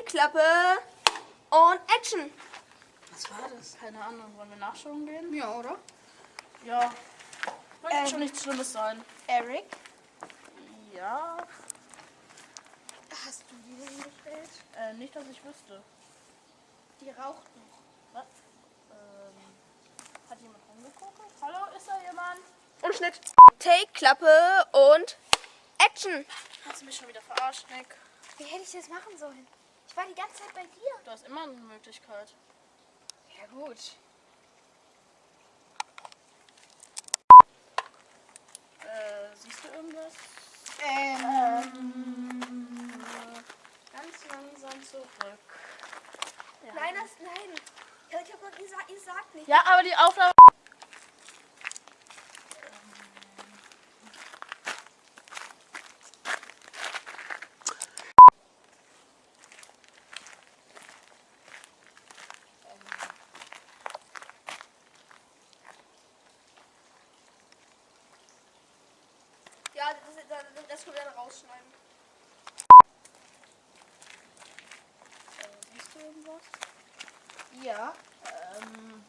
Take, Klappe und Action. Was war das? Keine Ahnung, wollen wir nachschauen gehen? Ja, oder? Ja. Wird Ähm. schon nichts Schlimmes sein. Eric. Ja. Hast du die denn hingestellt? Äh, nicht, dass ich wüsste. Die raucht noch. Was? Ähm, hat jemand rumgeguckt? Hallo, ist da jemand? Und Schnitt. Take, Klappe und Action. Hast du mich schon wieder verarscht, Nick? Wie hätte ich das machen sollen? Ich war die ganze Zeit bei dir. Du hast immer eine Möglichkeit. Ja, gut. Äh, siehst du irgendwas? Ähm. Ganz langsam zurück. Ja. Nein, das, nein. Ich hab doch gesagt, ihr sagt nicht. Ja, aber die Aufnahme. Das, das, das können wir dann rausschneiden. Äh, siehst du irgendwas? Ja. Ähm.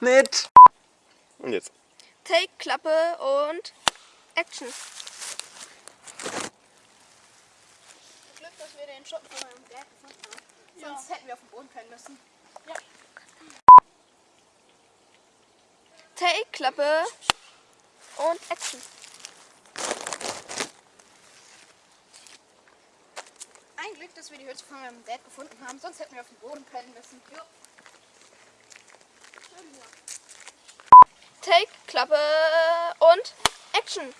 Mit. Und jetzt. Take, Klappe und Action. Glück, dass wir den Schuppen von meinem Berg gefunden haben. Ja. Sonst hätten wir auf den Boden können müssen. Ja. Take, Klappe und Action. Ein Glück, dass wir die Hütte von meinem Dad gefunden haben, sonst hätten wir auf den Boden pennen müssen. Ja. Take, Klappe und Action.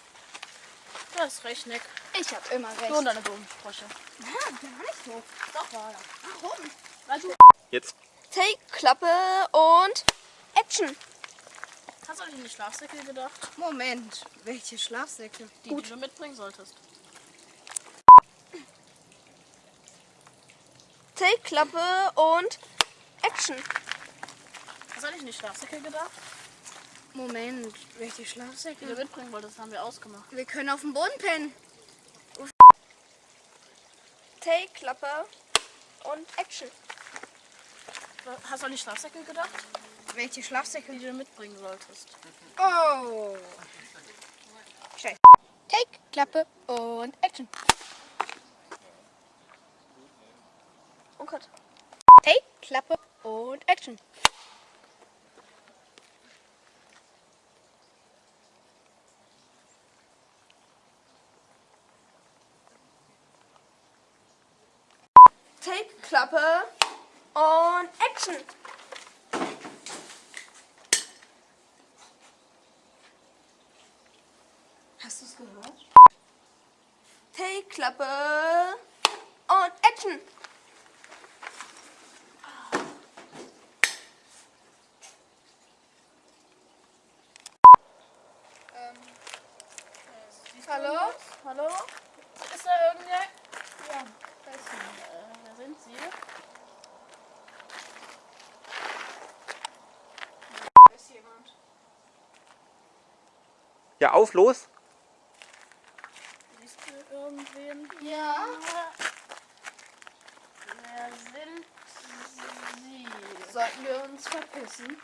Du hast recht, Nick. Ich hab immer recht. Du und deine dummen Sprüche. Ja, gar nicht so. Doch, war er. Warum? Weil du. Jetzt. Take, Klappe und Action. Hast du nicht in die Schlafsäcke gedacht? Moment, welche Schlafsäcke? Die, die du mitbringen solltest. Take, Klappe und Action. Hast du nicht in die Schlafsäcke gedacht? Moment, welche Die du Schlafsäcke? mitbringen wolltest, haben wir ausgemacht. Wir können auf dem Boden pennen. Take, Klappe und Action. Hast du an die Schlafsäcke gedacht? Welche Schlafsäcke? Du mitbringen solltest. Oh. Scheiße. Take, Klappe und Action. Und Cut. Take, Klappe und Action. Take, Klappe und Action. Hast du es gehört? Take, Klappe und Action. Ähm, du Hallo? Hallo? Ist da irgendwer? Ja, da ist. Äh, wer sind sie? ist jemand. Ja, auf, los. Irgendwen? Ja. Wer sind sie? Sollten wir uns verpissen?